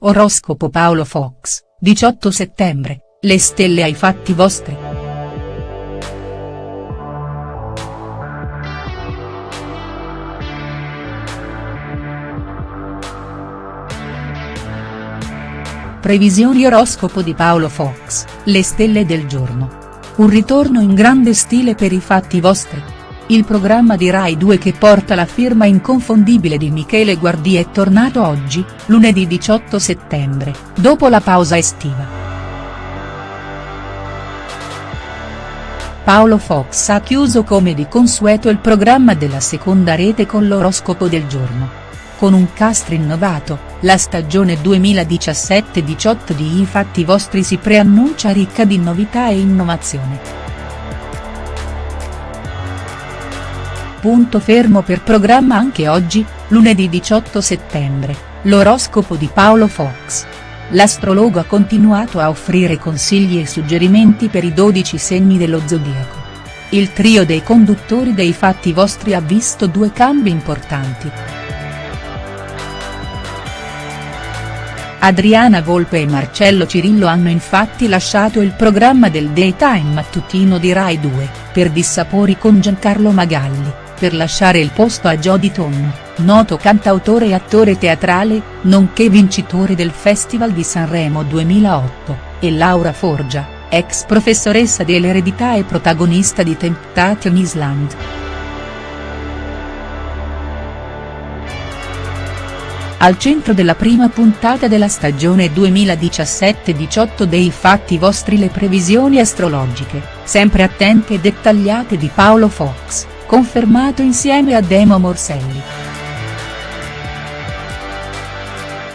Oroscopo Paolo Fox, 18 settembre, le stelle ai fatti vostri. Previsioni oroscopo di Paolo Fox, le stelle del giorno. Un ritorno in grande stile per i fatti vostri. Il programma di Rai 2 che porta la firma inconfondibile di Michele Guardi è tornato oggi, lunedì 18 settembre, dopo la pausa estiva. Paolo Fox ha chiuso come di consueto il programma della seconda rete con l'oroscopo del giorno. Con un cast rinnovato, la stagione 2017-18 di I fatti vostri si preannuncia ricca di novità e innovazione. Punto fermo per programma anche oggi, lunedì 18 settembre, l'oroscopo di Paolo Fox. L'astrologo ha continuato a offrire consigli e suggerimenti per i 12 segni dello zodiaco. Il trio dei conduttori dei fatti vostri ha visto due cambi importanti. Adriana Volpe e Marcello Cirillo hanno infatti lasciato il programma del daytime mattutino di Rai 2, per dissapori con Giancarlo Magalli per lasciare il posto a Jody Tonno, noto cantautore e attore teatrale, nonché vincitore del Festival di Sanremo 2008, e Laura Forgia, ex professoressa dell'eredità e protagonista di Temptation Island. Al centro della prima puntata della stagione 2017-18 dei Fatti vostri le previsioni astrologiche, sempre attente e dettagliate di Paolo Fox confermato insieme a Demo Morselli.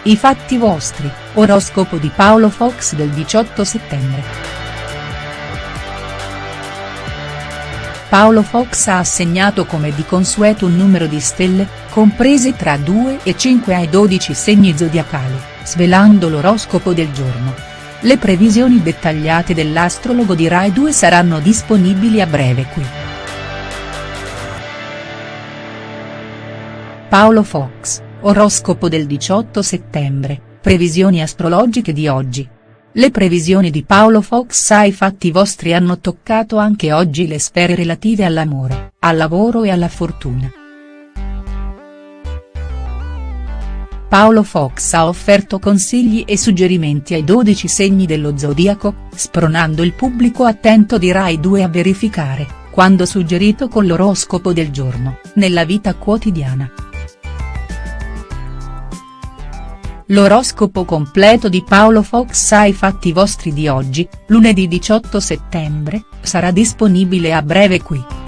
I fatti vostri, oroscopo di Paolo Fox del 18 settembre. Paolo Fox ha assegnato come di consueto un numero di stelle, comprese tra 2 e 5 ai 12 segni zodiacali, svelando l'oroscopo del giorno. Le previsioni dettagliate dell'astrologo di Rai 2 saranno disponibili a breve qui. Paolo Fox, oroscopo del 18 settembre, previsioni astrologiche di oggi. Le previsioni di Paolo Fox ai fatti vostri hanno toccato anche oggi le sfere relative all'amore, al lavoro e alla fortuna. Paolo Fox ha offerto consigli e suggerimenti ai 12 segni dello zodiaco, spronando il pubblico attento di Rai 2 a verificare, quando suggerito con l'oroscopo del giorno, nella vita quotidiana. L'oroscopo completo di Paolo Fox ai fatti vostri di oggi, lunedì 18 settembre, sarà disponibile a breve qui.